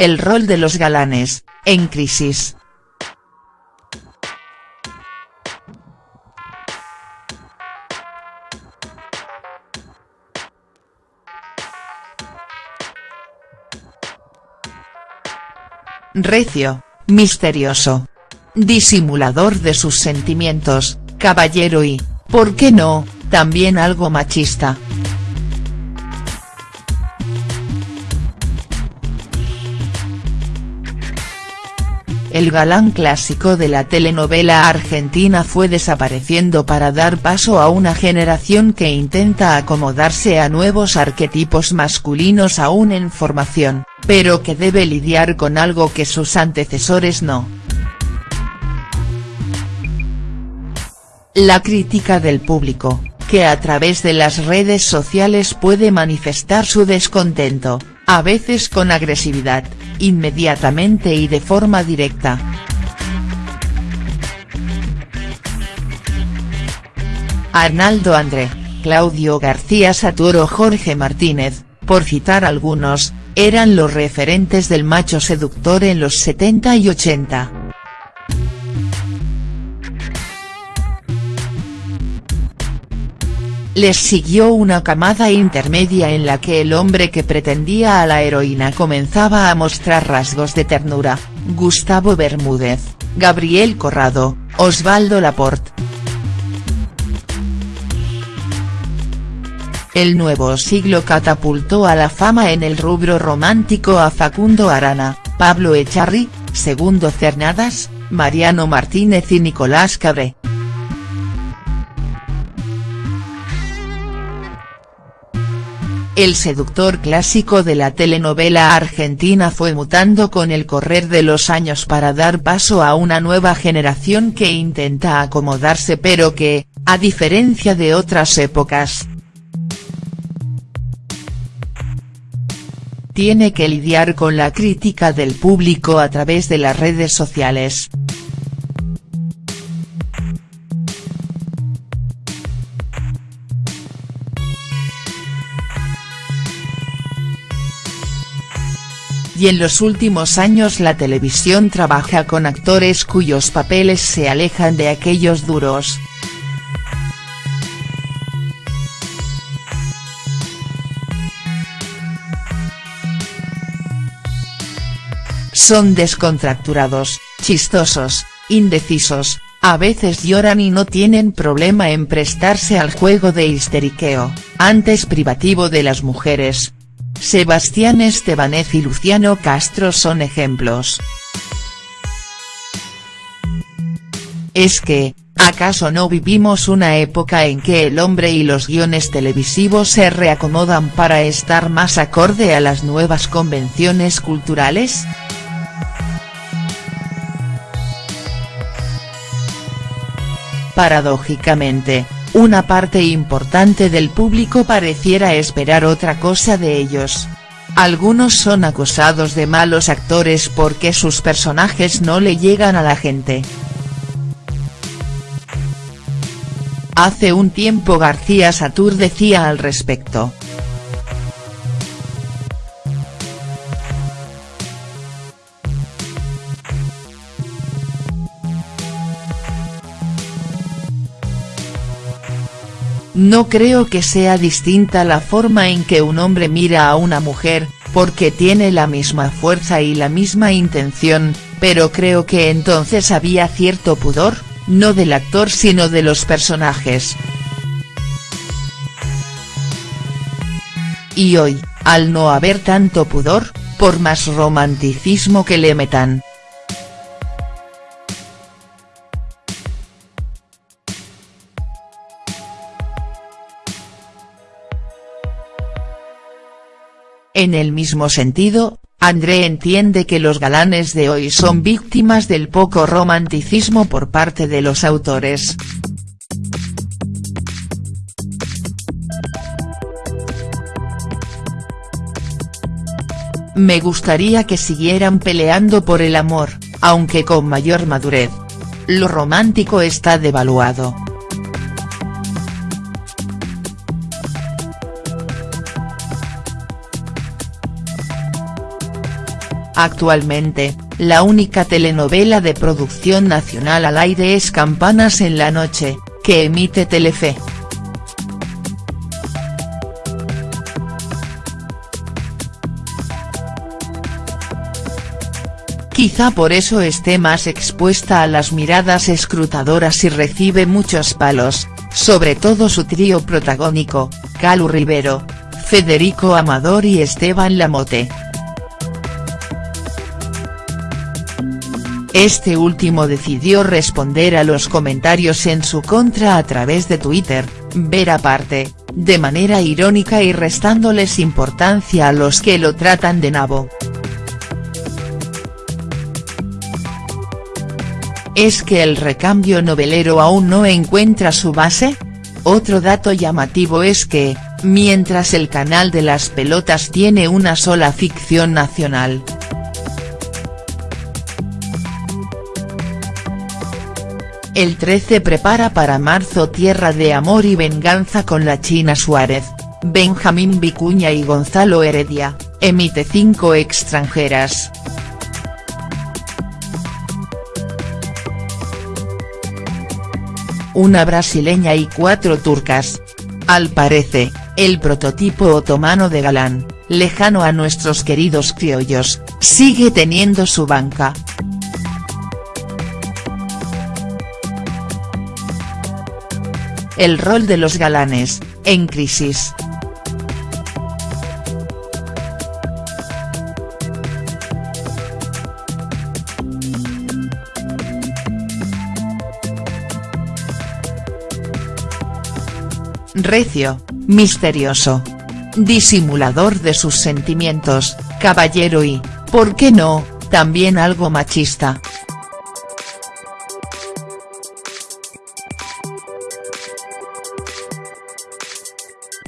el rol de los galanes, en crisis. Recio, misterioso. Disimulador de sus sentimientos, caballero y, ¿por qué no?, también algo machista. El galán clásico de la telenovela argentina fue desapareciendo para dar paso a una generación que intenta acomodarse a nuevos arquetipos masculinos aún en formación, pero que debe lidiar con algo que sus antecesores no. La crítica del público, que a través de las redes sociales puede manifestar su descontento, a veces con agresividad, inmediatamente y de forma directa. Arnaldo André, Claudio García Saturo Jorge Martínez, por citar algunos, eran los referentes del macho seductor en los 70 y 80. Les siguió una camada intermedia en la que el hombre que pretendía a la heroína comenzaba a mostrar rasgos de ternura, Gustavo Bermúdez, Gabriel Corrado, Osvaldo Laporte. El nuevo siglo catapultó a la fama en el rubro romántico a Facundo Arana, Pablo Echarri, Segundo Cernadas, Mariano Martínez y Nicolás Cabré. El seductor clásico de la telenovela argentina fue mutando con el correr de los años para dar paso a una nueva generación que intenta acomodarse pero que, a diferencia de otras épocas, tiene que lidiar con la crítica del público a través de las redes sociales. Y en los últimos años la televisión trabaja con actores cuyos papeles se alejan de aquellos duros. Son descontracturados, chistosos, indecisos, a veces lloran y no tienen problema en prestarse al juego de histeriqueo, antes privativo de las mujeres, Sebastián Estebanez y Luciano Castro son ejemplos. Es que, ¿acaso no vivimos una época en que el hombre y los guiones televisivos se reacomodan para estar más acorde a las nuevas convenciones culturales?. Paradójicamente, una parte importante del público pareciera esperar otra cosa de ellos. Algunos son acusados de malos actores porque sus personajes no le llegan a la gente. Hace un tiempo García Satur decía al respecto. No creo que sea distinta la forma en que un hombre mira a una mujer, porque tiene la misma fuerza y la misma intención, pero creo que entonces había cierto pudor, no del actor sino de los personajes. Y hoy, al no haber tanto pudor, por más romanticismo que le metan, En el mismo sentido, André entiende que los galanes de hoy son víctimas del poco romanticismo por parte de los autores. Me gustaría que siguieran peleando por el amor, aunque con mayor madurez. Lo romántico está devaluado. Actualmente, la única telenovela de producción nacional al aire es Campanas en la noche, que emite Telefe. Quizá por eso esté más expuesta a las miradas escrutadoras y recibe muchos palos, sobre todo su trío protagónico, Calu Rivero, Federico Amador y Esteban Lamote. Este último decidió responder a los comentarios en su contra a través de Twitter, ver aparte, de manera irónica y restándoles importancia a los que lo tratan de nabo. ¿Es que el recambio novelero aún no encuentra su base? Otro dato llamativo es que, mientras el canal de las pelotas tiene una sola ficción nacional. El 13 prepara para marzo Tierra de Amor y Venganza con la China Suárez, Benjamín Vicuña y Gonzalo Heredia, emite cinco extranjeras. una brasileña y cuatro turcas. Al parece, el prototipo otomano de galán, lejano a nuestros queridos criollos, sigue teniendo su banca. El rol de los galanes, en crisis. recio, misterioso. Disimulador de sus sentimientos, caballero y, ¿por qué no?, también algo machista.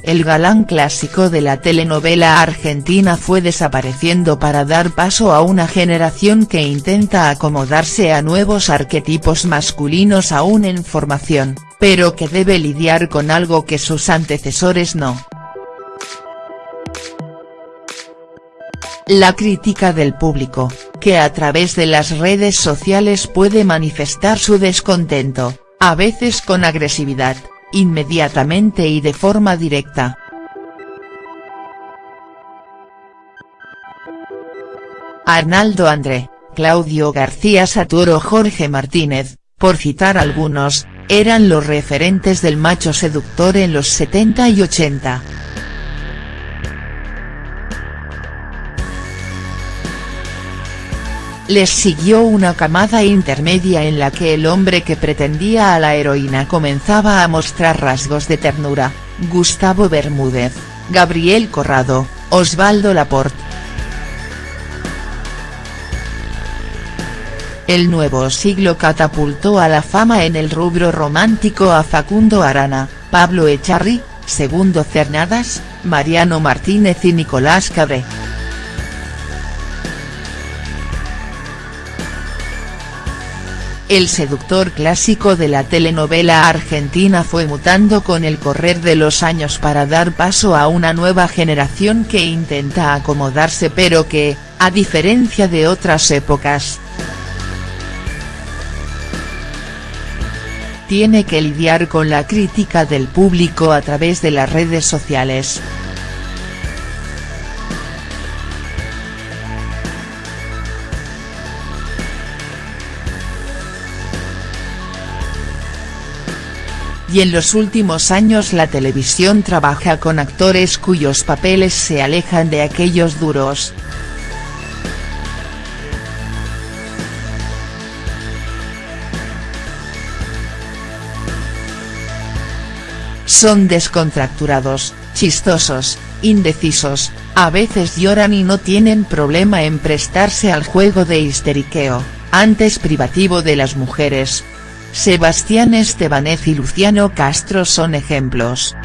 El galán clásico de la telenovela argentina fue desapareciendo para dar paso a una generación que intenta acomodarse a nuevos arquetipos masculinos aún en formación, pero que debe lidiar con algo que sus antecesores no. La crítica del público, que a través de las redes sociales puede manifestar su descontento, a veces con agresividad inmediatamente y de forma directa. Arnaldo André, Claudio García Saturo Jorge Martínez, por citar algunos, eran los referentes del macho seductor en los 70 y 80. Les siguió una camada intermedia en la que el hombre que pretendía a la heroína comenzaba a mostrar rasgos de ternura, Gustavo Bermúdez, Gabriel Corrado, Osvaldo Laporte. El nuevo siglo catapultó a la fama en el rubro romántico a Facundo Arana, Pablo Echarri, Segundo Cernadas, Mariano Martínez y Nicolás Cabré. El seductor clásico de la telenovela argentina fue mutando con el correr de los años para dar paso a una nueva generación que intenta acomodarse pero que, a diferencia de otras épocas, tiene que lidiar con la crítica del público a través de las redes sociales. Y en los últimos años la televisión trabaja con actores cuyos papeles se alejan de aquellos duros. Son descontracturados, chistosos, indecisos, a veces lloran y no tienen problema en prestarse al juego de histeriqueo, antes privativo de las mujeres, Sebastián Estebanez y Luciano Castro son ejemplos.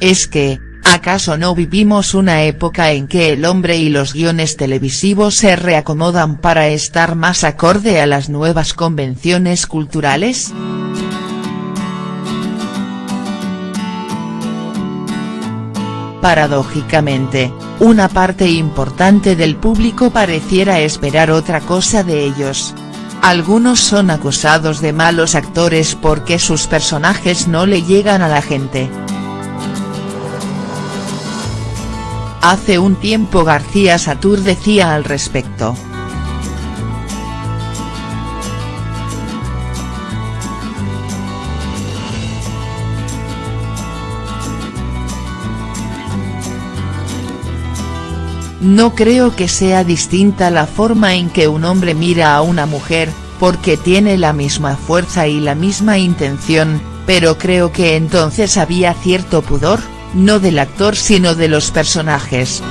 Es que, ¿acaso no vivimos una época en que el hombre y los guiones televisivos se reacomodan para estar más acorde a las nuevas convenciones culturales?. Paradójicamente, una parte importante del público pareciera esperar otra cosa de ellos. Algunos son acusados de malos actores porque sus personajes no le llegan a la gente. Hace un tiempo García Satur decía al respecto. No creo que sea distinta la forma en que un hombre mira a una mujer, porque tiene la misma fuerza y la misma intención, pero creo que entonces había cierto pudor, no del actor sino de los personajes.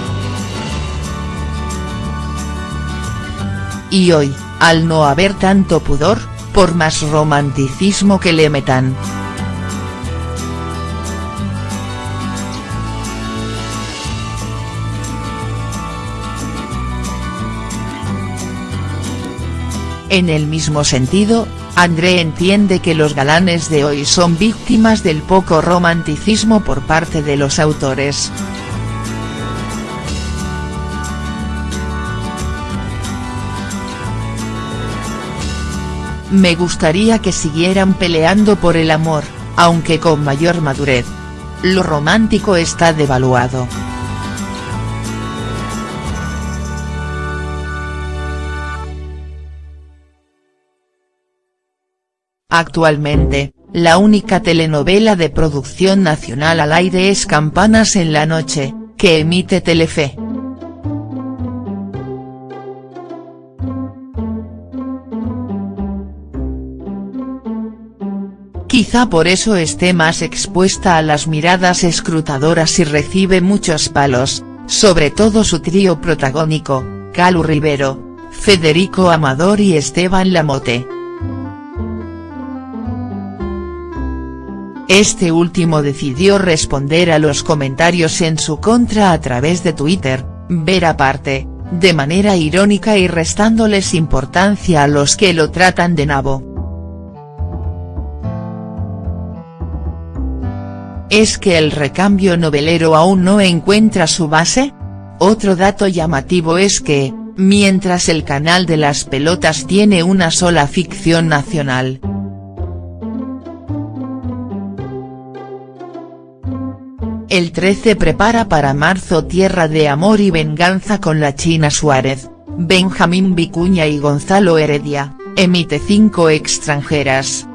Y hoy, al no haber tanto pudor, por más romanticismo que le metan. En el mismo sentido, André entiende que los galanes de hoy son víctimas del poco romanticismo por parte de los autores. Me gustaría que siguieran peleando por el amor, aunque con mayor madurez. Lo romántico está devaluado. Actualmente, la única telenovela de producción nacional al aire es Campanas en la noche, que emite Telefe. Quizá por eso esté más expuesta a las miradas escrutadoras y recibe muchos palos, sobre todo su trío protagónico, Calu Rivero, Federico Amador y Esteban Lamote. Este último decidió responder a los comentarios en su contra a través de Twitter, ver aparte, de manera irónica y restándoles importancia a los que lo tratan de nabo. ¿Es que el recambio novelero aún no encuentra su base? Otro dato llamativo es que, mientras el canal de las pelotas tiene una sola ficción nacional, El 13 prepara para marzo Tierra de Amor y Venganza con la China Suárez, Benjamín Vicuña y Gonzalo Heredia, emite cinco extranjeras.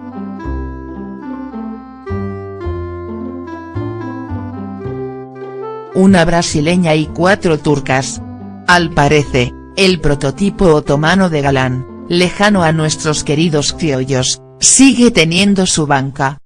Una brasileña y cuatro turcas. Al parece, el prototipo otomano de galán, lejano a nuestros queridos criollos, sigue teniendo su banca.